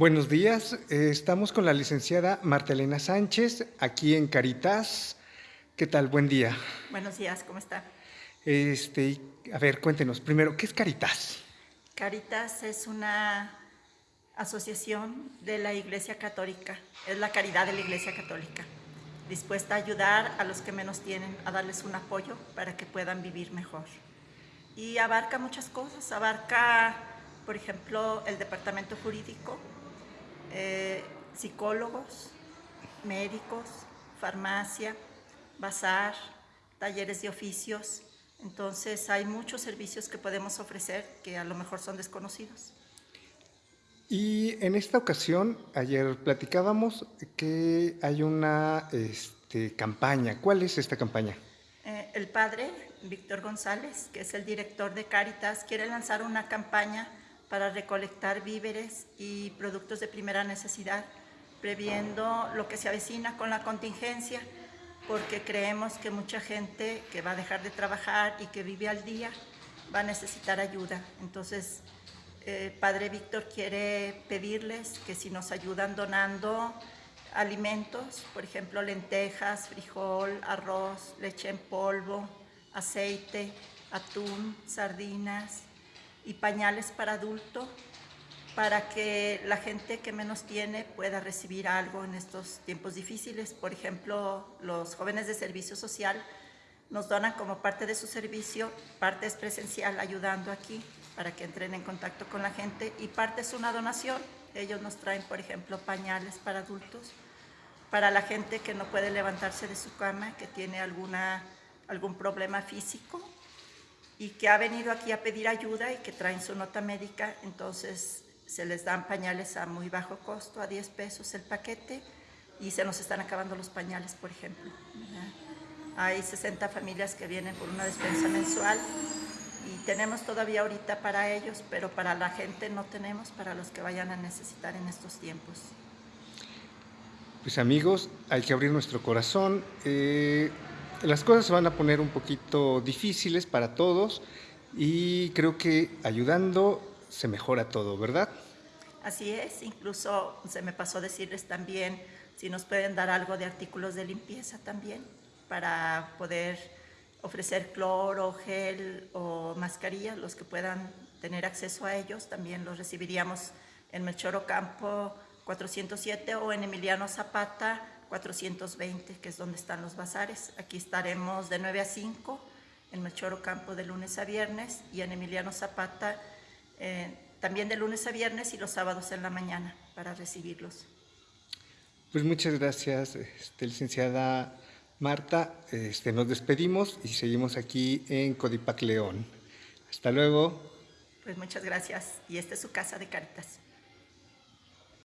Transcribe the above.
Buenos días, eh, estamos con la licenciada Marta Elena Sánchez, aquí en Caritas. ¿Qué tal? Buen día. Buenos días, ¿cómo está? Este, a ver, cuéntenos primero, ¿qué es Caritas? Caritas es una asociación de la Iglesia Católica, es la caridad de la Iglesia Católica, dispuesta a ayudar a los que menos tienen, a darles un apoyo para que puedan vivir mejor. Y abarca muchas cosas, abarca, por ejemplo, el departamento jurídico, eh, psicólogos, médicos, farmacia, bazar, talleres de oficios. Entonces hay muchos servicios que podemos ofrecer que a lo mejor son desconocidos. Y en esta ocasión, ayer platicábamos que hay una este, campaña. ¿Cuál es esta campaña? Eh, el padre, Víctor González, que es el director de Cáritas, quiere lanzar una campaña para recolectar víveres y productos de primera necesidad, previendo lo que se avecina con la contingencia, porque creemos que mucha gente que va a dejar de trabajar y que vive al día va a necesitar ayuda. Entonces, eh, Padre Víctor quiere pedirles que si nos ayudan donando alimentos, por ejemplo, lentejas, frijol, arroz, leche en polvo, aceite, atún, sardinas, y pañales para adulto para que la gente que menos tiene pueda recibir algo en estos tiempos difíciles. Por ejemplo, los jóvenes de servicio social nos donan como parte de su servicio, parte es presencial ayudando aquí para que entren en contacto con la gente y parte es una donación. Ellos nos traen, por ejemplo, pañales para adultos, para la gente que no puede levantarse de su cama, que tiene alguna, algún problema físico y que ha venido aquí a pedir ayuda y que traen su nota médica, entonces se les dan pañales a muy bajo costo, a 10 pesos el paquete, y se nos están acabando los pañales, por ejemplo. Hay 60 familias que vienen por una despensa mensual y tenemos todavía ahorita para ellos, pero para la gente no tenemos, para los que vayan a necesitar en estos tiempos. Pues amigos, hay que abrir nuestro corazón. Eh, las cosas se van a poner un poquito difíciles para todos y creo que ayudando se mejora todo, ¿verdad? Así es, incluso se me pasó decirles también si nos pueden dar algo de artículos de limpieza también para poder ofrecer cloro, gel o mascarillas, los que puedan tener acceso a ellos, también los recibiríamos en Melchor Campo 407 o en Emiliano Zapata 420, que es donde están los bazares. Aquí estaremos de 9 a 5 en Melchor Campo de lunes a viernes y en Emiliano Zapata eh, también de lunes a viernes y los sábados en la mañana para recibirlos. Pues muchas gracias, este, licenciada Marta. Este, nos despedimos y seguimos aquí en Codipac León. Hasta luego. Pues muchas gracias y esta es su casa de Caritas.